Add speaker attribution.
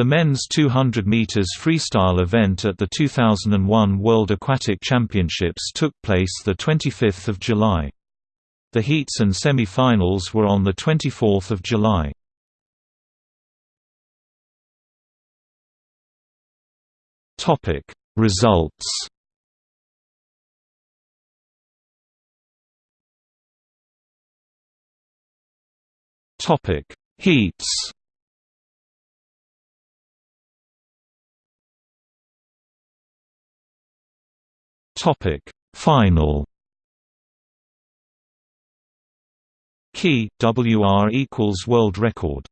Speaker 1: The men's 200 meters freestyle event at the 2001 World Aquatic Championships took place the 25th of July. The heats and semi-finals were on the 24th of July. Topic Results Topic Heats Topic. Final. Key. WR equals world record